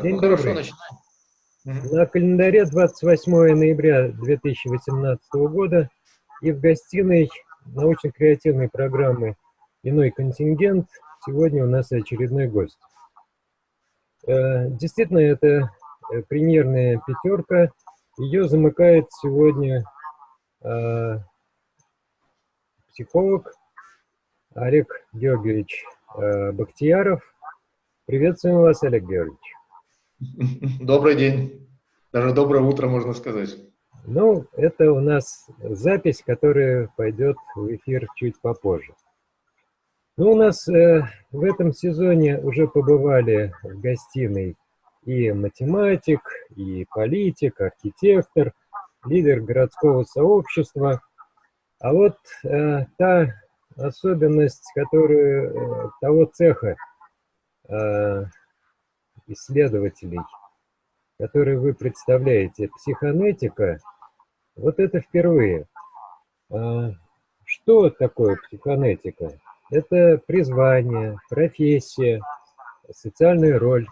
День ну, добрый. Хорошо, На календаре 28 ноября 2018 года и в гостиной научно-креативной программы «Иной контингент» сегодня у нас очередной гость. Э, действительно, это э, премьерная пятерка. Ее замыкает сегодня э, психолог Олег Георгиевич Бахтияров. Приветствуем вас, Олег Георгиевич. Добрый день. Даже доброе утро, можно сказать. Ну, это у нас запись, которая пойдет в эфир чуть попозже. Ну, у нас э, в этом сезоне уже побывали в гостиной и математик, и политик, архитектор, лидер городского сообщества. А вот э, та особенность, которую э, того цеха э, исследователей, которые вы представляете, психонетика, вот это впервые. А, что такое психонетика? Это призвание, профессия, социальная роль.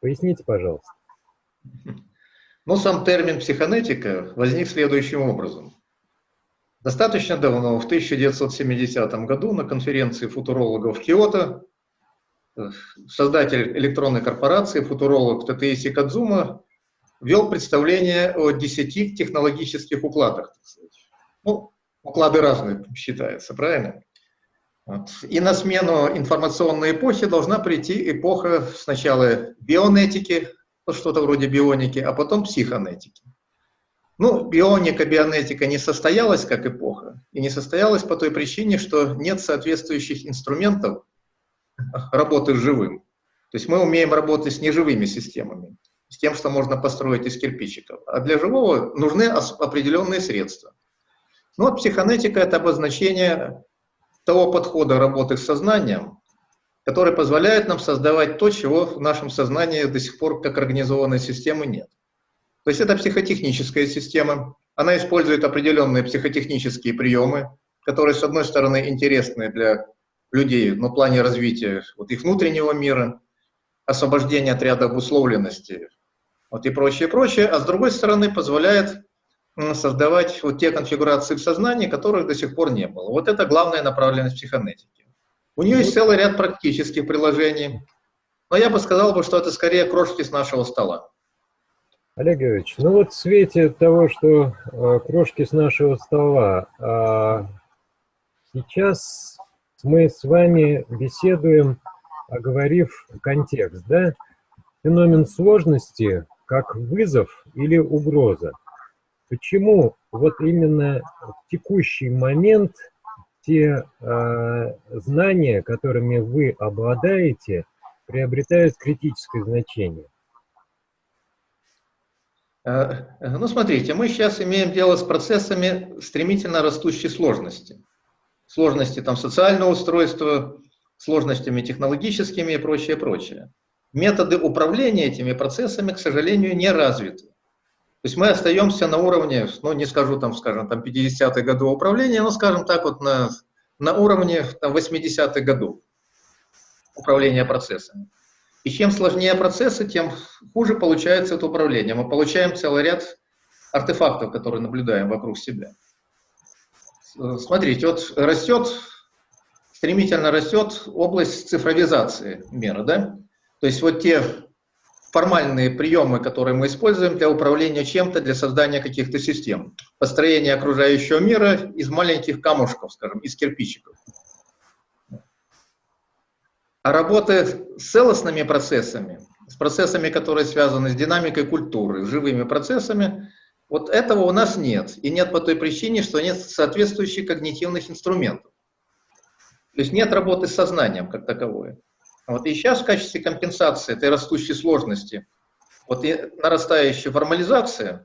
Поясните, пожалуйста. Ну, сам термин психонетика возник следующим образом. Достаточно давно, в 1970 году, на конференции футурологов Киото, создатель электронной корпорации, футуролог Татеиси Кадзума, вел представление о десяти технологических укладах. Ну, уклады разные считаются, правильно? Вот. И на смену информационной эпохи должна прийти эпоха сначала бионетики, что-то вроде бионики, а потом психонетики. Ну, бионика, бионетика не состоялась как эпоха, и не состоялась по той причине, что нет соответствующих инструментов работы с живым. То есть мы умеем работать с неживыми системами, с тем, что можно построить из кирпичиков. А для живого нужны определенные средства. Ну вот психонетика – это обозначение того подхода работы с сознанием, который позволяет нам создавать то, чего в нашем сознании до сих пор как организованной системы нет. То есть это психотехническая система, она использует определенные психотехнические приемы, которые, с одной стороны, интересны для людей на плане развития вот их внутреннего мира, освобождения от ряда обусловленности вот и прочее, прочее, а с другой стороны позволяет создавать вот те конфигурации в сознании, которых до сих пор не было. Вот это главная направленность психонетики. У нее есть целый ряд практических приложений, но я бы сказал, что это скорее крошки с нашего стола. Олег Георгиевич, ну вот в свете того, что э, крошки с нашего стола, э, сейчас мы с вами беседуем, оговорив контекст, да? Феномен сложности как вызов или угроза. Почему вот именно в текущий момент те э, знания, которыми вы обладаете, приобретают критическое значение? Э, ну, смотрите, мы сейчас имеем дело с процессами стремительно растущей сложности сложности там, социального устройства, сложностями технологическими и прочее, прочее. Методы управления этими процессами, к сожалению, не развиты. То есть мы остаемся на уровне, ну не скажу там, скажем, там 50-х годов управления, но скажем так вот на, на уровне там, 80-х годов управления процессами. И чем сложнее процессы, тем хуже получается это управление. Мы получаем целый ряд артефактов, которые наблюдаем вокруг себя. Смотрите, вот растет, стремительно растет область цифровизации мира, да? То есть вот те формальные приемы, которые мы используем для управления чем-то, для создания каких-то систем. Построение окружающего мира из маленьких камушков, скажем, из кирпичиков. А работы с целостными процессами, с процессами, которые связаны с динамикой культуры, с живыми процессами, вот этого у нас нет. И нет по той причине, что нет соответствующих когнитивных инструментов. То есть нет работы с сознанием как таковой. Вот и сейчас в качестве компенсации этой растущей сложности, вот и нарастающей формализации,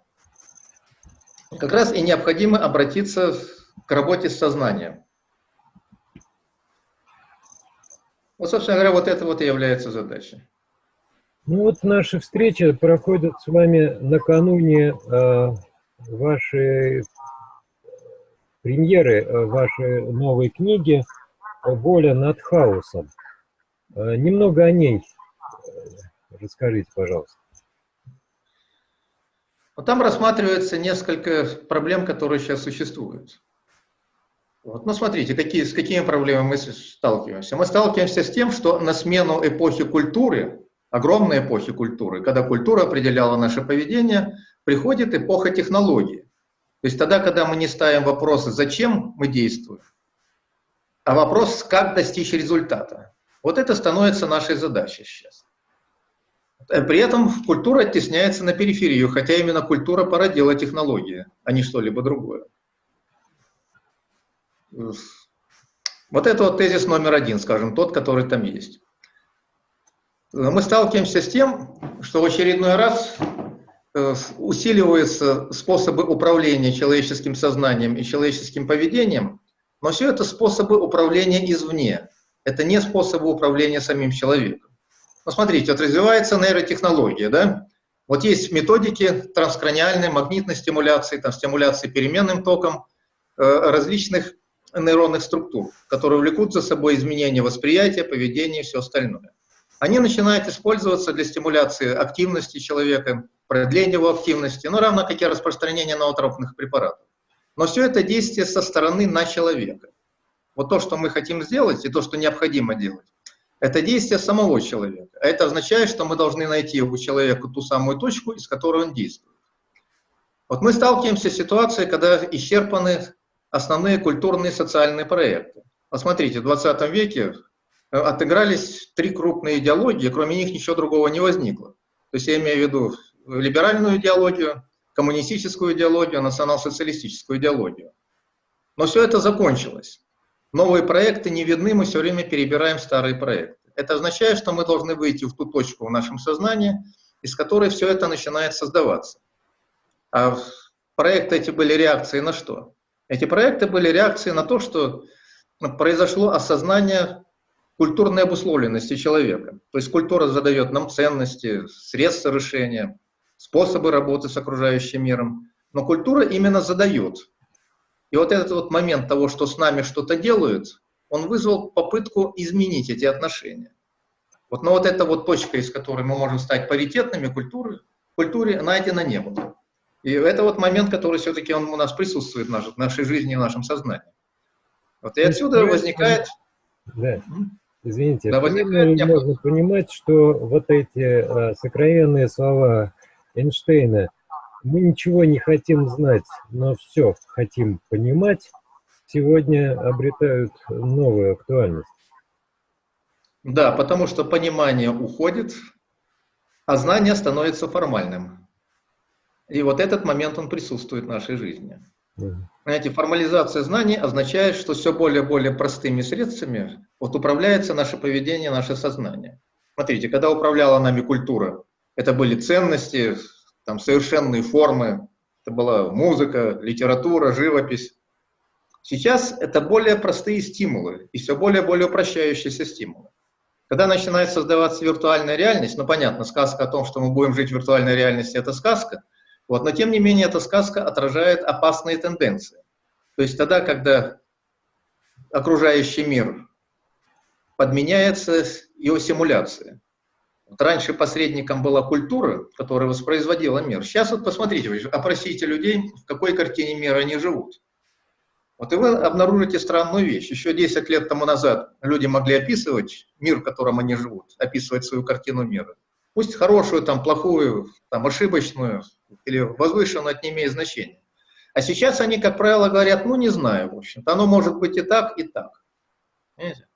как раз и необходимо обратиться к работе с сознанием. Вот, собственно говоря, вот это вот и является задачей. Ну вот наша встреча проходит с вами накануне э, вашей премьеры, э, вашей новой книги «Воля над хаосом». Э, немного о ней. Расскажите, пожалуйста. Вот там рассматривается несколько проблем, которые сейчас существуют. Вот. Ну, смотрите, какие, с какими проблемами мы сталкиваемся. Мы сталкиваемся с тем, что на смену эпохи культуры, огромной эпохи культуры, когда культура определяла наше поведение, приходит эпоха технологии. То есть тогда, когда мы не ставим вопросы, зачем мы действуем, а вопрос, как достичь результата. Вот это становится нашей задачей сейчас. При этом культура оттесняется на периферию, хотя именно культура породила технологии, а не что-либо другое. Вот это вот тезис номер один, скажем, тот, который там есть. Мы сталкиваемся с тем, что в очередной раз э, усиливаются способы управления человеческим сознанием и человеческим поведением, но все это способы управления извне. Это не способы управления самим человеком. Ну, смотрите, вот развивается нейротехнология, да? Вот есть методики транскраниальной магнитной стимуляции, там, стимуляции переменным током э, различных нейронных структур, которые влекут за собой изменения восприятия, поведения и все остальное. Они начинают использоваться для стимуляции активности человека, продления его активности, ну, равно как и распространения ноотропных препаратов. Но все это действие со стороны на человека. Вот то, что мы хотим сделать, и то, что необходимо делать, это действие самого человека. А это означает, что мы должны найти у человека ту самую точку, из которой он действует. Вот мы сталкиваемся с ситуацией, когда исчерпаны основные культурные и социальные проекты. Посмотрите, в 20 веке отыгрались три крупные идеологии, кроме них ничего другого не возникло. То есть я имею в виду либеральную идеологию, коммунистическую идеологию, национал-социалистическую идеологию. Но все это закончилось. Новые проекты не видны, мы все время перебираем старые проекты. Это означает, что мы должны выйти в ту точку в нашем сознании, из которой все это начинает создаваться. А проекты эти были реакцией на что? Эти проекты были реакцией на то, что произошло осознание культурной обусловленности человека. То есть культура задает нам ценности, средства решения, способы работы с окружающим миром. Но культура именно задает. И вот этот вот момент того, что с нами что-то делают, он вызвал попытку изменить эти отношения. Вот, но вот эта вот точка, из которой мы можем стать паритетными культуры, культуре найдена не было. И это вот момент, который все-таки он у нас присутствует в нашей, в нашей жизни и в нашем сознании. Вот и отсюда возникает... Да. Извините, да, возникает можно понимать, что вот эти а, сокровенные слова Эйнштейна, мы ничего не хотим знать, но все хотим понимать, сегодня обретают новую актуальность. Да, потому что понимание уходит, а знание становится формальным. И вот этот момент, он присутствует в нашей жизни. Знаете, формализация знаний означает, что все более и более простыми средствами вот управляется наше поведение, наше сознание. Смотрите, когда управляла нами культура, это были ценности, там совершенные формы, это была музыка, литература, живопись. Сейчас это более простые стимулы и все более и более упрощающиеся стимулы. Когда начинает создаваться виртуальная реальность, ну понятно, сказка о том, что мы будем жить в виртуальной реальности, это сказка – вот, но тем не менее эта сказка отражает опасные тенденции. То есть тогда, когда окружающий мир подменяется его симуляцией. Вот раньше посредником была культура, которая воспроизводила мир. Сейчас вот посмотрите, вы опросите людей, в какой картине мира они живут. Вот и вы обнаружите странную вещь. Еще 10 лет тому назад люди могли описывать мир, в котором они живут, описывать свою картину мира. Пусть хорошую, там, плохую, там, ошибочную, или возвышенную, это не имеет значения. А сейчас они, как правило, говорят, ну не знаю, в общем-то, оно может быть и так, и так. Понимаете?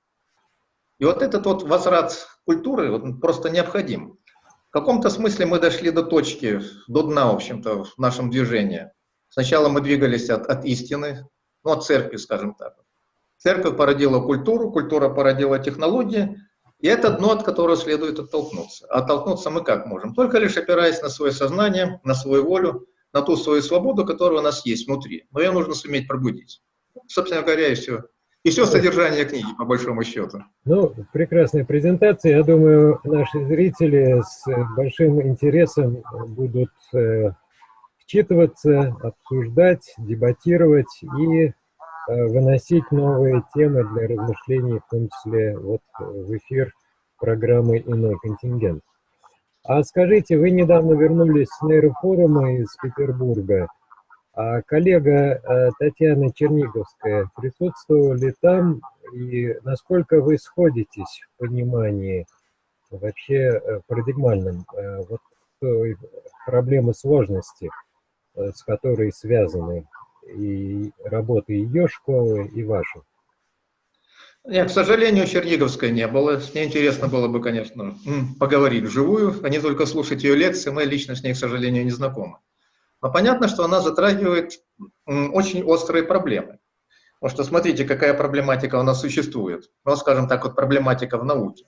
И вот этот вот возврат культуры вот, просто необходим. В каком-то смысле мы дошли до точки, до дна, в общем-то, в нашем движении. Сначала мы двигались от, от истины, ну, от церкви, скажем так. Церковь породила культуру, культура породила технологии, и это дно, от которого следует оттолкнуться. Оттолкнуться мы как можем? Только лишь опираясь на свое сознание, на свою волю, на ту свою свободу, которая у нас есть внутри. Но ее нужно суметь пробудить. Собственно говоря, и все. И все содержание книги, по большому счету. Ну, прекрасная презентация. Я думаю, наши зрители с большим интересом будут э, вчитываться, обсуждать, дебатировать и выносить новые темы для размышлений, в том числе вот э, в эфир программы «Иной контингент». А скажите, вы недавно вернулись с нейрофорума из Петербурга. А коллега э, Татьяна Черниговская присутствовала ли там? И насколько вы сходитесь в понимании вообще э, парадигмальном э, вот той проблемы сложности, с которой связаны и работы ее школы, и вашей? Нет, к сожалению, Черниговской не было. С ней интересно было бы, конечно, поговорить вживую, а не только слушать ее лекции. Мы лично с ней, к сожалению, не знакомы. Но понятно, что она затрагивает очень острые проблемы. Потому что смотрите, какая проблематика у нас существует. Ну, скажем так, вот проблематика в науке.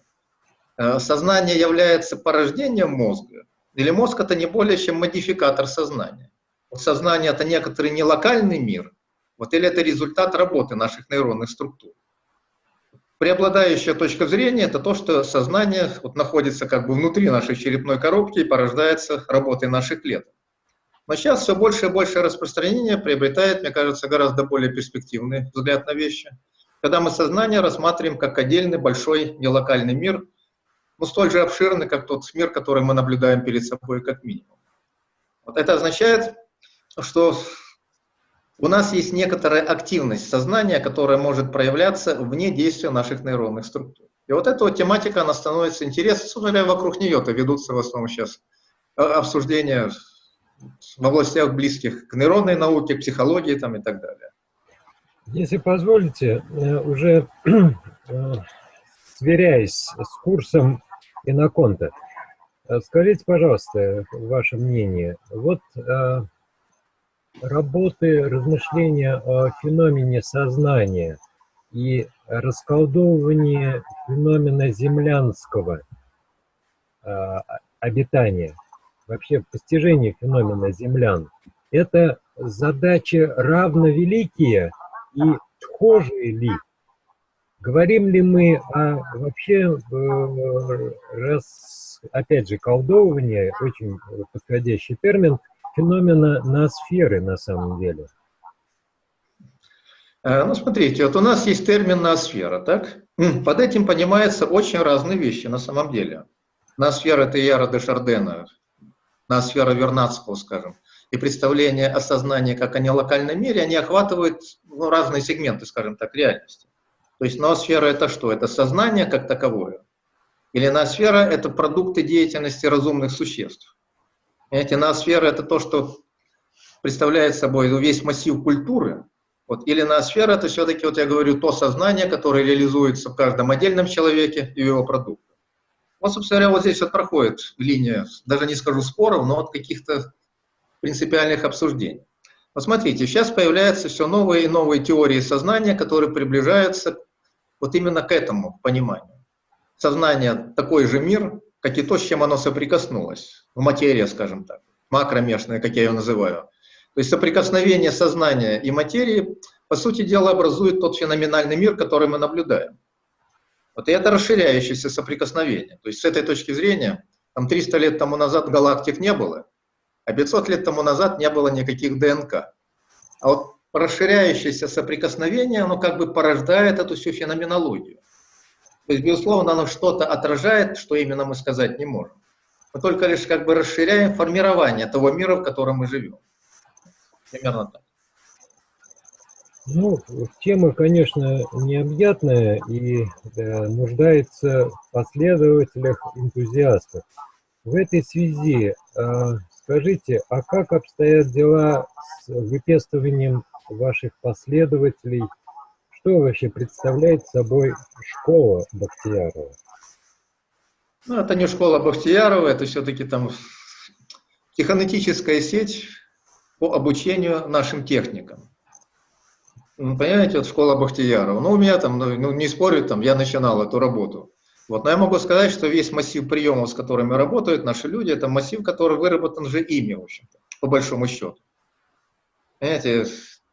Э, сознание является порождением мозга, или мозг это не более чем модификатор сознания. Сознание это некоторый не локальный мир, вот, или это результат работы наших нейронных структур. Преобладающая точка зрения – это то, что сознание вот, находится как бы внутри нашей черепной коробки и порождается работой наших клеток. Но сейчас все больше и больше распространение приобретает, мне кажется, гораздо более перспективный взгляд на вещи, когда мы сознание рассматриваем как отдельный большой нелокальный мир, но столь же обширный, как тот мир, который мы наблюдаем перед собой как минимум. Вот это означает, что у нас есть некоторая активность сознания, которая может проявляться вне действия наших нейронных структур. И вот эта вот тематика, она становится интересной, собственно вокруг нее-то ведутся в основном сейчас э, обсуждения в областях близких к нейронной науке, к психологии там, и так далее. Если позволите, э, уже э, сверяясь с курсом Иноконта, скажите, пожалуйста, ваше мнение. Вот работы, размышления о феномене сознания и расколдовывание феномена землянского э, обитания, вообще постижение феномена землян, это задачи равновеликие и схожие ли? Говорим ли мы о вообще, э, раз, опять же, колдовывание, очень подходящий термин, феномена ноосферы на самом деле? Э, ну, смотрите, вот у нас есть термин ноосфера, так? Под этим понимаются очень разные вещи на самом деле. Ноосфера – это Яра де Шардена, ноосфера Вернадского, скажем. И представление о сознании как о нелокальном мире, они охватывают ну, разные сегменты, скажем так, реальности. То есть ноосфера – это что? Это сознание как таковое. Или ноосфера – это продукты деятельности разумных существ. Понимаете, ноосфера – это то, что представляет собой весь массив культуры. Вот, или ноосфера – это все-таки, вот я говорю, то сознание, которое реализуется в каждом отдельном человеке и его продуктах. Вот, собственно говоря, вот здесь вот проходит линия, даже не скажу споров, но от каких-то принципиальных обсуждений. Вот смотрите, сейчас появляются все новые и новые теории сознания, которые приближаются вот именно к этому пониманию. Сознание – такой же мир, как и то, с чем оно соприкоснулось. Ну, материя, скажем так, макромешная, как я ее называю. То есть соприкосновение сознания и материи, по сути дела, образует тот феноменальный мир, который мы наблюдаем. Вот и это расширяющееся соприкосновение. То есть с этой точки зрения, там 300 лет тому назад галактик не было, а 500 лет тому назад не было никаких ДНК. А вот расширяющееся соприкосновение, оно как бы порождает эту всю феноменологию. То есть, безусловно, оно что-то отражает, что именно мы сказать не можем. Мы только лишь как бы расширяем формирование того мира, в котором мы живем. Примерно так. Ну, тема, конечно, необъятная и да, нуждается в последователях, энтузиастах. В этой связи э, скажите, а как обстоят дела с выпестыванием ваших последователей что вообще представляет собой школа Бахтиярова? Ну, это не школа Бахтиярова, это все-таки там технетическая сеть по обучению нашим техникам. Ну, понимаете, вот школа Бахтиярова. Ну, у меня там, ну, ну, не спорю, там, я начинал эту работу. Вот, но я могу сказать, что весь массив приемов, с которыми работают наши люди, это массив, который выработан же ими, в общем-то, по большому счету. Понимаете,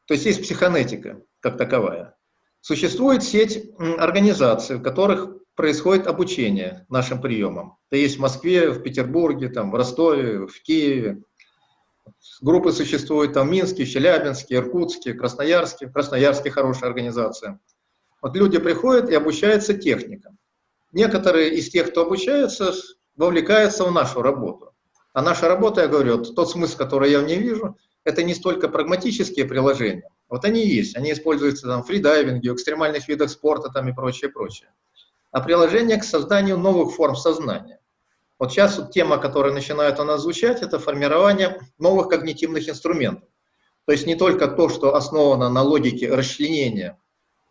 то есть есть психонетика как таковая. Существует сеть организаций, в которых происходит обучение нашим приемам. Это есть в Москве, в Петербурге, там, в Ростове, в Киеве. Группы существуют там в Минске, Челябинске, Иркутске, Красноярске. В Красноярске хорошая организация. Вот люди приходят и обучаются техникам. Некоторые из тех, кто обучается, вовлекаются в нашу работу. А наша работа, я говорю, тот смысл, который я в ней вижу, это не столько прагматические приложения. Вот они есть. Они используются там, в фридайвинге, в экстремальных видах спорта там, и прочее, прочее. А приложение к созданию новых форм сознания. Вот сейчас вот тема, которая начинает у нас звучать, это формирование новых когнитивных инструментов. То есть не только то, что основано на логике расчленения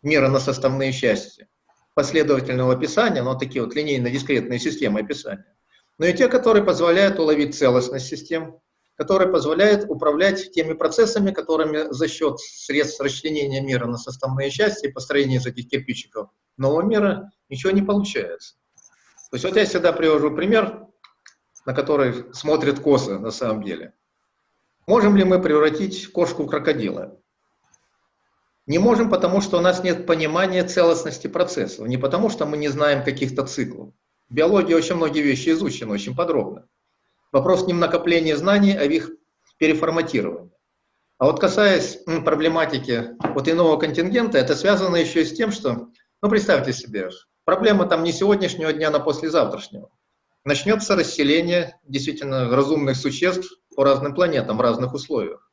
мира на составные части, последовательного описания, но такие вот линейно-дискретные системы описания, но и те, которые позволяют уловить целостность систем, которые позволяют управлять теми процессами, которыми за счет средств расчленения мира на составные части и построения из этих кирпичиков нового мира ничего не получается. То есть вот я всегда привожу пример, на который смотрят косы на самом деле. Можем ли мы превратить кошку в крокодила? Не можем, потому что у нас нет понимания целостности процессов, не потому что мы не знаем каких-то циклов. В биологии очень многие вещи изучены очень подробно. Вопрос не в накоплении знаний, а в их переформатировании. А вот касаясь проблематики вот иного контингента, это связано еще и с тем, что, ну представьте себе, Проблема там не сегодняшнего дня, а послезавтрашнего. Начнется расселение действительно разумных существ по разным планетам в разных условиях.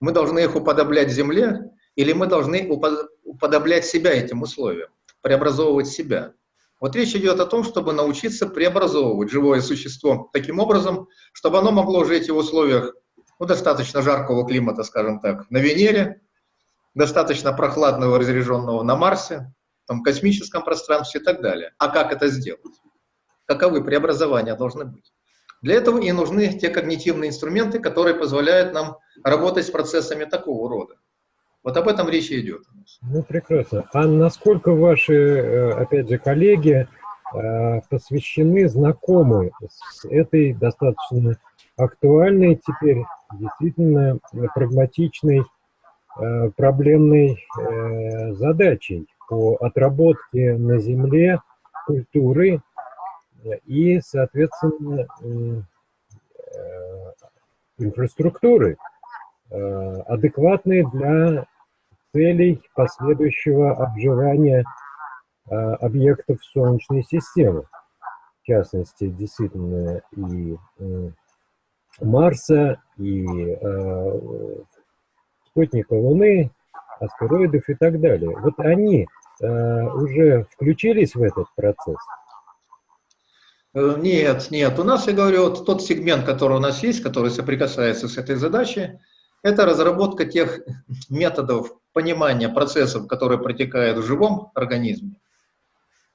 Мы должны их уподоблять Земле, или мы должны уподоблять себя этим условиям, преобразовывать себя. Вот речь идет о том, чтобы научиться преобразовывать живое существо таким образом, чтобы оно могло жить в условиях ну, достаточно жаркого климата, скажем так, на Венере, достаточно прохладного, разряженного на Марсе, там, космическом пространстве и так далее. А как это сделать? Каковы преобразования должны быть? Для этого и нужны те когнитивные инструменты, которые позволяют нам работать с процессами такого рода. Вот об этом речь идет. Ну, прекрасно. А насколько ваши, э, опять же, коллеги э, посвящены, знакомы с этой достаточно актуальной теперь, действительно прагматичной, э, проблемной задачей? по отработке на Земле культуры и, соответственно, инфраструктуры, э, адекватной для целей последующего обживания э, объектов Солнечной системы. В частности, действительно, и Марса, и спутника Луны, астероидов и так далее. Вот они Э, уже включились в этот процесс? Э, нет, нет. У нас, я говорю, вот тот сегмент, который у нас есть, который соприкасается с этой задачей, это разработка тех методов понимания процессов, которые протекают в живом организме,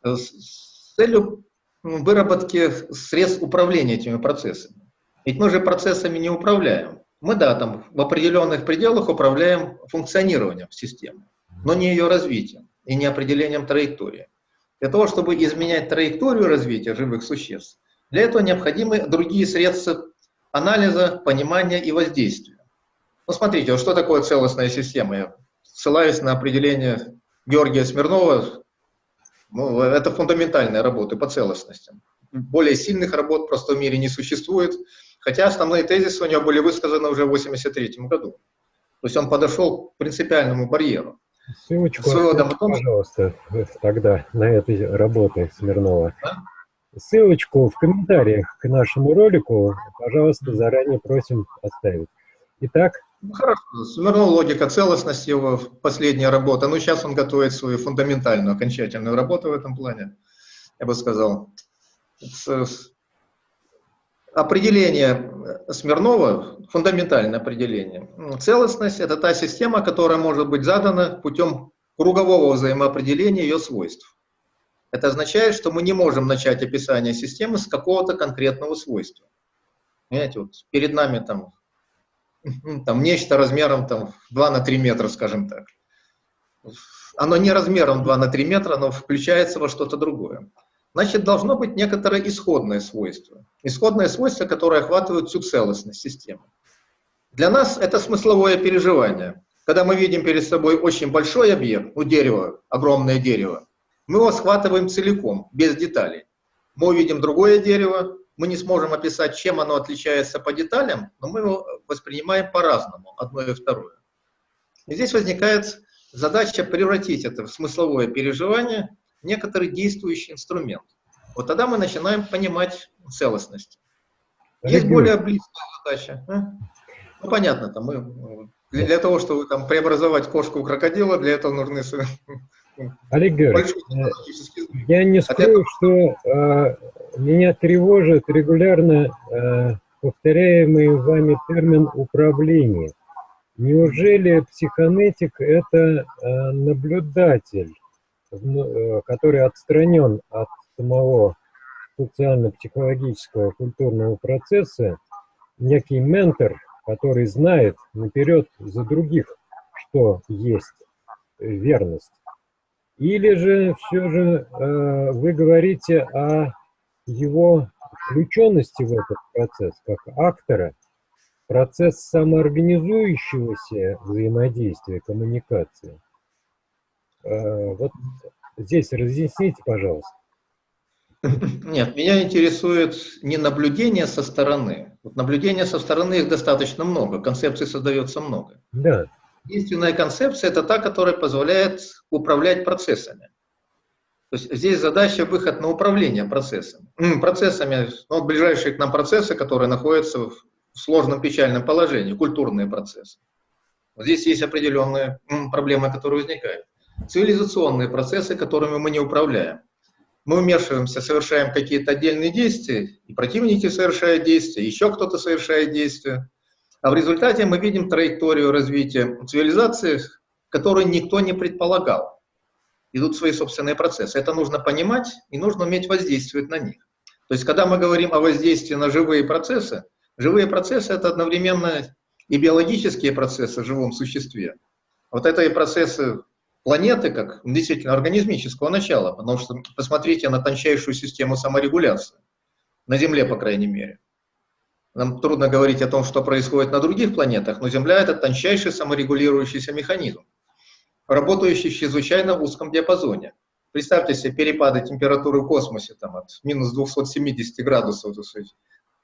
э, с целью выработки средств управления этими процессами. Ведь мы же процессами не управляем. Мы, да, там в определенных пределах управляем функционированием системы, но не ее развитием и не определением траектории. Для того, чтобы изменять траекторию развития живых существ, для этого необходимы другие средства анализа, понимания и воздействия. Ну, смотрите, что такое целостная система? Я ссылаюсь на определение Георгия Смирнова. Ну, это фундаментальная работа по целостностям. Более сильных работ просто в мире не существует, хотя основные тезисы у него были высказаны уже в 1983 году. То есть он подошел к принципиальному барьеру. Ссылочку, оставьте, пожалуйста, тогда на этой работы Смирнова. Ссылочку в комментариях к нашему ролику, пожалуйста, заранее просим оставить. Итак. Ну, хорошо. Смирнов логика целостности его последняя работа. Ну, сейчас он готовит свою фундаментальную, окончательную работу в этом плане, я бы сказал. Определение Смирнова, фундаментальное определение. Целостность – это та система, которая может быть задана путем кругового взаимоопределения ее свойств. Это означает, что мы не можем начать описание системы с какого-то конкретного свойства. Понимаете, вот перед нами там, там нечто размером там, 2 на 3 метра, скажем так. Оно не размером 2 на 3 метра, но включается во что-то другое значит, должно быть некоторое исходное свойство. Исходное свойство, которое охватывает всю целостность системы. Для нас это смысловое переживание. Когда мы видим перед собой очень большой объект, ну дерево, огромное дерево, мы его схватываем целиком, без деталей. Мы увидим другое дерево, мы не сможем описать, чем оно отличается по деталям, но мы его воспринимаем по-разному, одно и второе. И здесь возникает задача превратить это в смысловое переживание некоторый действующий инструмент. Вот тогда мы начинаем понимать целостность. Есть более близкая задача. А? Ну, понятно, там мы для, для того, чтобы там преобразовать кошку в крокодила, для этого нужны Олег Георгиевич, э, я не скрою, что э, меня тревожит регулярно э, повторяемый вами термин управление. Неужели психонетик – это э, наблюдатель, э, который отстранен от самого социально-психологического культурного процесса, некий ментор, который знает наперед за других, что есть верность? Или же все же э, вы говорите о его включенности в этот процесс, как актора, процесс самоорганизующегося взаимодействия, коммуникации. Э, вот здесь разъясните, пожалуйста. Нет, меня интересует не наблюдение со стороны. Вот наблюдение со стороны их достаточно много, концепций создается много. Да. Единственная концепция – это та, которая позволяет управлять процессами. То есть здесь задача выход на управление процессами. Процессами, ну, ближайшие к нам процессы, которые находятся в сложном печальном положении, культурные процессы. Вот здесь есть определенные проблемы, которые возникают. Цивилизационные процессы, которыми мы не управляем. Мы вмешиваемся, совершаем какие-то отдельные действия, и противники совершают действия, еще кто-то совершает действия. А в результате мы видим траекторию развития цивилизации, которую никто не предполагал идут свои собственные процессы. Это нужно понимать и нужно уметь воздействовать на них. То есть, когда мы говорим о воздействии на живые процессы, живые процессы – это одновременно и биологические процессы в живом существе. Вот это и процессы планеты, как действительно организмического начала, потому что посмотрите на тончайшую систему саморегуляции, на Земле, по крайней мере. Нам трудно говорить о том, что происходит на других планетах, но Земля – это тончайший саморегулирующийся механизм работающий в чрезвычайно узком диапазоне. Представьте себе перепады температуры в космосе там, от минус 270 градусов сказать,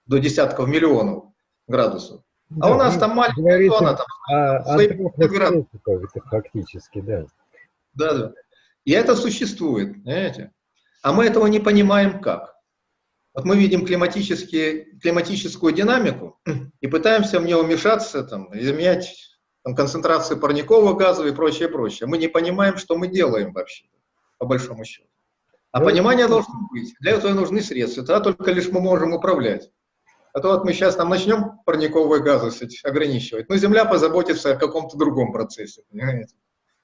до десятков миллионов градусов. А да, у нас там маленькая зона, там, а, градусов. фактически, да. Да, да. И это существует, знаете. А мы этого не понимаем как. Вот мы видим климатическую динамику и пытаемся в нее вмешаться, там, изменять там, концентрации парниковых газов и прочее, прочее. Мы не понимаем, что мы делаем вообще, по большому счету. А ну, понимание должно быть. Для этого нужны средства. Тогда только лишь мы можем управлять. А то вот мы сейчас там начнем парниковые газы ограничивать. Но Земля позаботится о каком-то другом процессе, понимаете?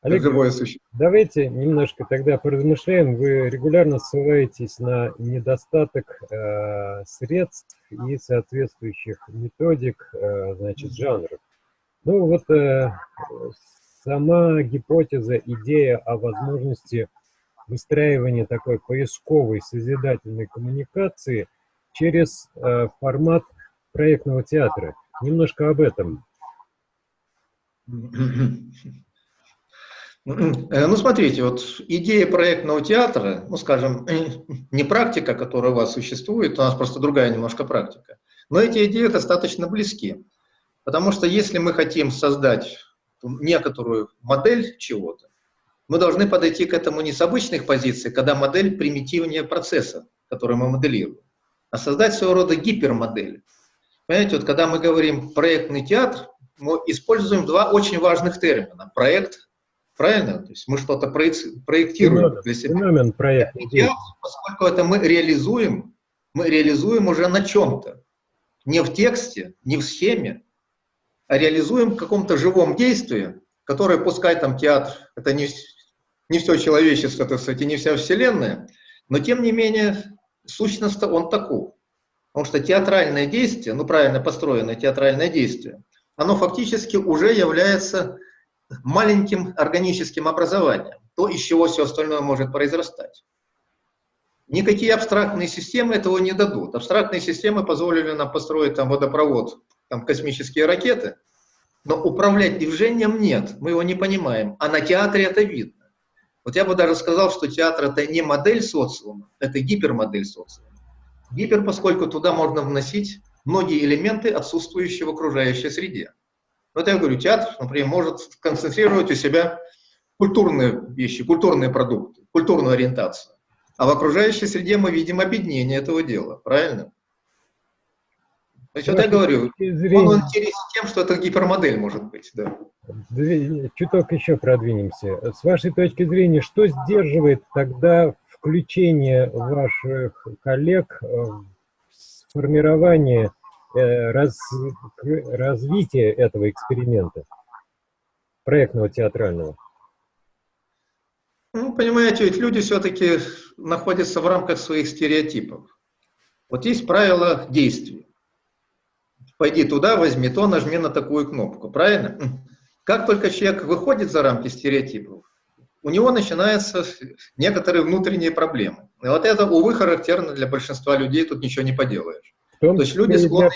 Олег, живое давайте немножко тогда поразмышляем. Вы регулярно ссылаетесь на недостаток э, средств и соответствующих методик, э, значит, жанров. Ну вот э, сама гипотеза, идея о возможности выстраивания такой поисковой созидательной коммуникации через э, формат проектного театра. Немножко об этом. Ну, смотрите, вот идея проектного театра, ну, скажем, не практика, которая у вас существует, у нас просто другая немножко практика, но эти идеи достаточно близки. Потому что если мы хотим создать некоторую модель чего-то, мы должны подойти к этому не с обычных позиций, когда модель примитивнее процесса, который мы моделируем, а создать своего рода гипермодель. Понимаете, вот когда мы говорим проектный театр, мы используем два очень важных термина. Проект, правильно? То есть мы что-то проектируем для себя. Феномен проект. Поскольку это мы реализуем, мы реализуем уже на чем-то. Не в тексте, не в схеме, реализуем в каком-то живом действии, которое, пускай там театр, это не, не все человечество, так сказать, и не вся вселенная, но тем не менее сущность-то он таков. Потому что театральное действие, ну правильно построенное театральное действие, оно фактически уже является маленьким органическим образованием, то, из чего все остальное может произрастать. Никакие абстрактные системы этого не дадут. Абстрактные системы позволили нам построить там водопровод там космические ракеты, но управлять движением нет, мы его не понимаем, а на театре это видно. Вот я бы даже сказал, что театр это не модель социума, это гипермодель социума. Гипер, поскольку туда можно вносить многие элементы, отсутствующие в окружающей среде. Вот я говорю, театр, например, может концентрировать у себя культурные вещи, культурные продукты, культурную ориентацию. А в окружающей среде мы видим объединение этого дела, правильно? То есть, вот я говорю, зрения... он интересен тем, что это гипермодель может быть, да. Чуток еще продвинемся. С вашей точки зрения, что сдерживает тогда включение ваших коллег в формирование э, раз, развития этого эксперимента, проектного театрального? Ну, понимаете, ведь люди все-таки находятся в рамках своих стереотипов. Вот есть правила действий. Пойди туда, возьми то, нажми на такую кнопку, правильно? Как только человек выходит за рамки стереотипов, у него начинаются некоторые внутренние проблемы. И вот это, увы, характерно для большинства людей, тут ничего не поделаешь. То есть люди склонны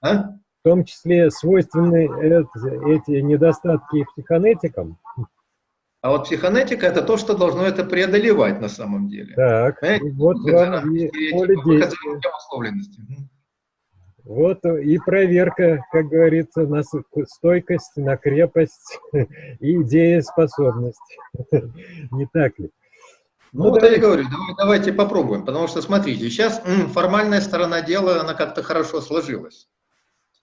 а? В том числе свойственны эти недостатки психонетикам. А вот психонетика это то, что должно это преодолевать на самом деле. Так, Понимаете? вот вам и поле действия. Вот и проверка, как говорится, на стойкость, на крепость и идееспособность. Не так ли? Ну, ну вот давайте. я говорю, давай, давайте попробуем, потому что, смотрите, сейчас формальная сторона дела, она как-то хорошо сложилась.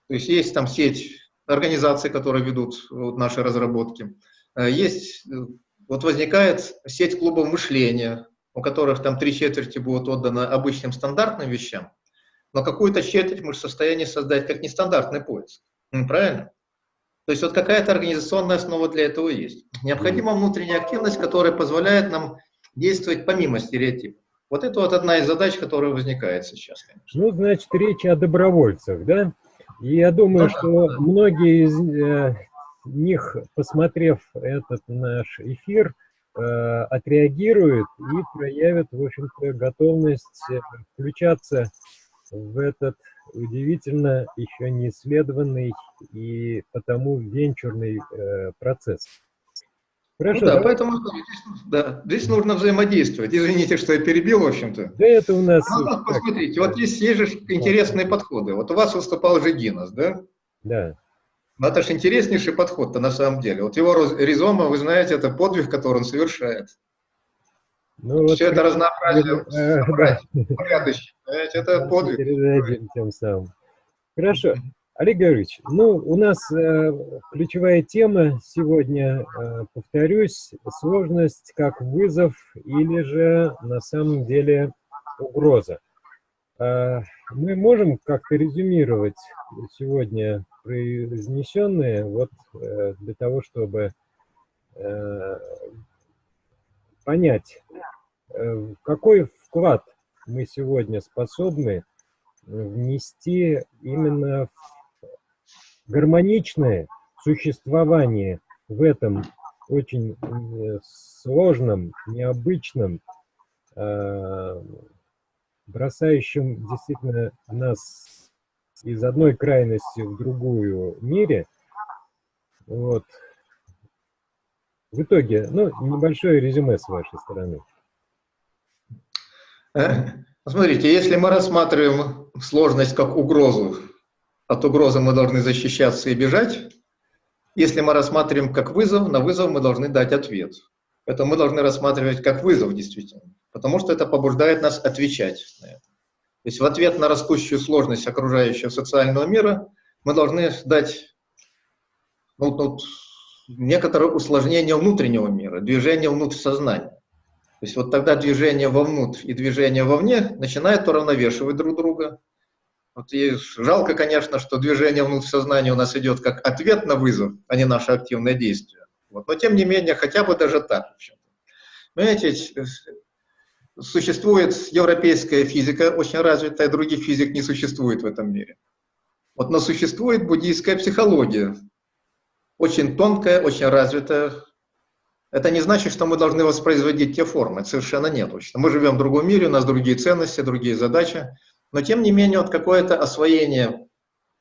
То есть есть там сеть организаций, которые ведут вот, наши разработки. Э, есть, э, вот возникает сеть клубов мышления, у которых там три четверти будут отданы обычным стандартным вещам, но какую-то четверть мы в состоянии создать как нестандартный поиск. Правильно? То есть вот какая-то организационная основа для этого есть. Необходима внутренняя активность, которая позволяет нам действовать помимо стереотипов. Вот это вот одна из задач, которая возникает сейчас. Конечно. Ну, значит, речь о добровольцах, да? И я думаю, ну, что да. многие из э, них, посмотрев этот наш эфир, э, отреагируют и проявят, в общем-то, готовность э, включаться в этот удивительно еще не исследованный и потому венчурный э, процесс. Хорошо, ну да, давай. поэтому здесь, да, здесь нужно взаимодействовать. Извините, что я перебил, в общем-то. Да это у нас... Ну, вот, посмотрите, вот есть, есть же интересные подходы. Вот у вас выступал же Гиннес, да? Да. Ну, это же интереснейший подход-то на самом деле. Вот его ризома, вы знаете, это подвиг, который он совершает. Ну, вот Все это разнообразие, э, порядочно. Это подвиг. Тем самым. Хорошо. Олег Георгиевич, ну, у нас э, ключевая тема сегодня, э, повторюсь, сложность как вызов или же на самом деле угроза. Э, мы можем как-то резюмировать сегодня произнесенные вот э, для того, чтобы э, понять, э, какой вклад мы сегодня способны внести именно в гармоничное существование в этом очень э, сложном, необычном, э, бросающем действительно нас из одной крайности в другую мире. Вот, в итоге, ну, небольшое резюме с вашей стороны. Э, смотрите, если мы рассматриваем сложность как угрозу, от угрозы мы должны защищаться и бежать. Если мы рассматриваем как вызов, на вызов мы должны дать ответ. Это мы должны рассматривать как вызов действительно, потому что это побуждает нас отвечать на это. То есть в ответ на растущую сложность окружающего социального мира мы должны дать ну, ну, некоторое усложнение внутреннего мира, движение внутрь сознания. То есть вот тогда движение вовнутрь и движение вовне начинают уравновешивать друг друга. Вот и жалко, конечно, что движение внутрь сознания у нас идет как ответ на вызов, а не наше активное действие. Вот. Но тем не менее, хотя бы даже так. Понимаете, существует европейская физика, очень развитая, других физик не существует в этом мире. Вот, но существует буддийская психология, очень тонкая, очень развитая. Это не значит, что мы должны воспроизводить те формы, совершенно нет. Мы живем в другом мире, у нас другие ценности, другие задачи, но тем не менее вот какое-то освоение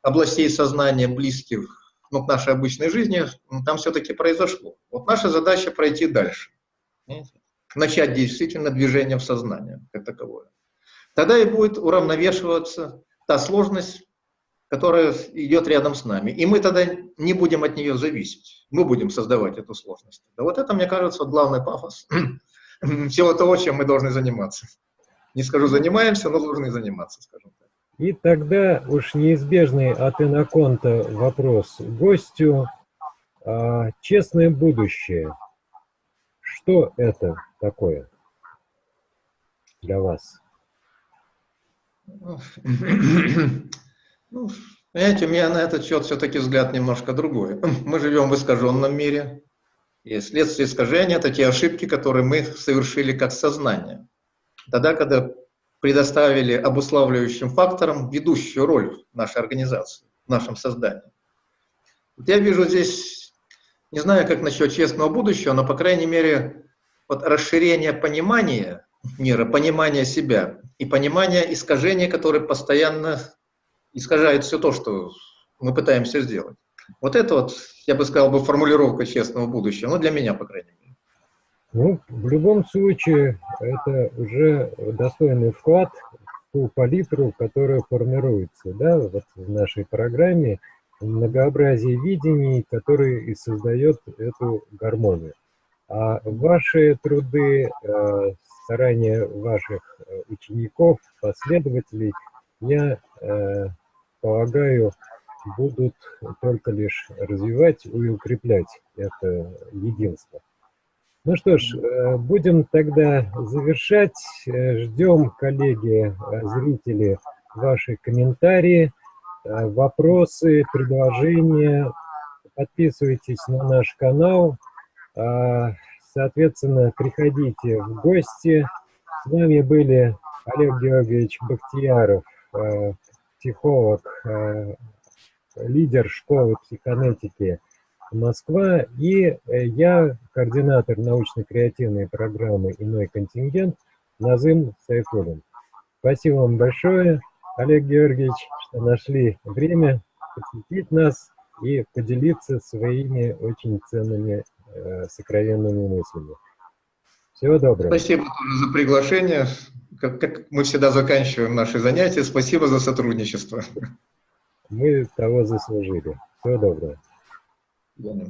областей сознания близких ну, к нашей обычной жизни, там все-таки произошло. Вот наша задача пройти дальше, начать действительно движение в сознание как таковое. Тогда и будет уравновешиваться та сложность, которая идет рядом с нами. И мы тогда не будем от нее зависеть. Мы будем создавать эту сложность. Да вот это, мне кажется, главный пафос всего того, чем мы должны заниматься. Не скажу занимаемся, но должны заниматься, скажем так. И тогда уж неизбежный от Иноконта вопрос гостю. А, честное будущее. Что это такое для вас? Ну, понимаете, у меня на этот счет все-таки взгляд немножко другой. Мы живем в искаженном мире, и следствие искажения – это те ошибки, которые мы совершили как сознание. Тогда, когда предоставили обуславливающим факторам ведущую роль в нашей организации, в нашем создании. Вот я вижу здесь, не знаю, как насчет честного будущего, но, по крайней мере, вот расширение понимания мира, понимания себя и понимания искажения, которые постоянно искажают все то, что мы пытаемся сделать. Вот это вот, я бы сказал, бы формулировка честного будущего, ну, для меня, по крайней мере. Ну, в любом случае, это уже достойный вклад в ту палитру, которая формируется, да, вот в нашей программе, многообразие видений, который и создает эту гармонию. А ваши труды, э, старания ваших э, учеников, последователей, я э, полагаю, будут только лишь развивать и укреплять это единство. Ну что ж, э, будем тогда завершать. Э, ждем, коллеги, э, зрители, ваши комментарии, вопросы, предложения. Подписывайтесь на наш канал. Соответственно, приходите в гости. С вами были Олег Георгиевич Бахтияров, психолог, лидер школы психонетики Москва, и э, я координатор научно-креативной программы «Иной контингент» Назым Сайфулин. Спасибо вам большое, Олег Георгиевич, что нашли время посетить нас и поделиться своими очень ценными э, сокровенными мыслями. Всего доброго. Спасибо за приглашение. Как, как мы всегда заканчиваем наши занятия. Спасибо за сотрудничество. Мы того заслужили. Всего доброго. Bueno.